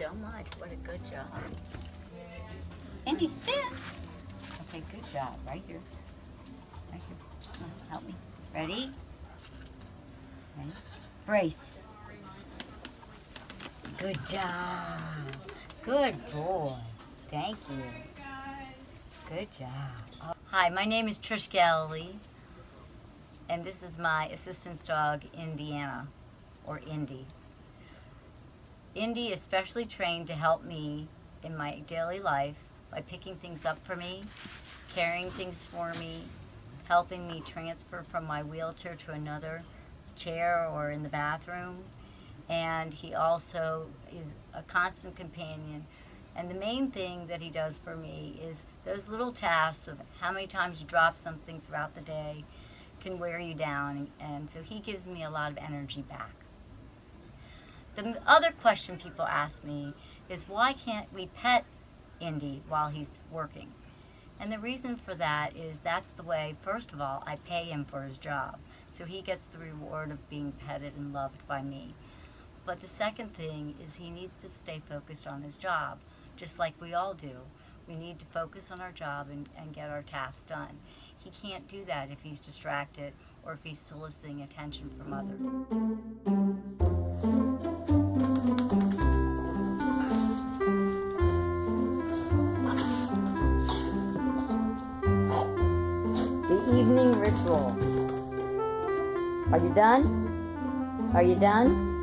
so much. What a good job. Indy, stand. Okay, good job. Right here. Right here. Help me. Ready? Ready? Brace. Good job. Good boy. Thank you. Good job. Hi, my name is Trish Galilee, and this is my assistance dog, Indiana, or Indy. Indy is specially trained to help me in my daily life by picking things up for me, carrying things for me, helping me transfer from my wheelchair to another chair or in the bathroom. And he also is a constant companion. And the main thing that he does for me is those little tasks of how many times you drop something throughout the day can wear you down. And so he gives me a lot of energy back. The other question people ask me is why can't we pet Indy while he's working? And the reason for that is that's the way, first of all, I pay him for his job. So he gets the reward of being petted and loved by me. But the second thing is he needs to stay focused on his job, just like we all do. We need to focus on our job and, and get our tasks done. He can't do that if he's distracted or if he's soliciting attention from others. The evening ritual. Are you done? Are you done?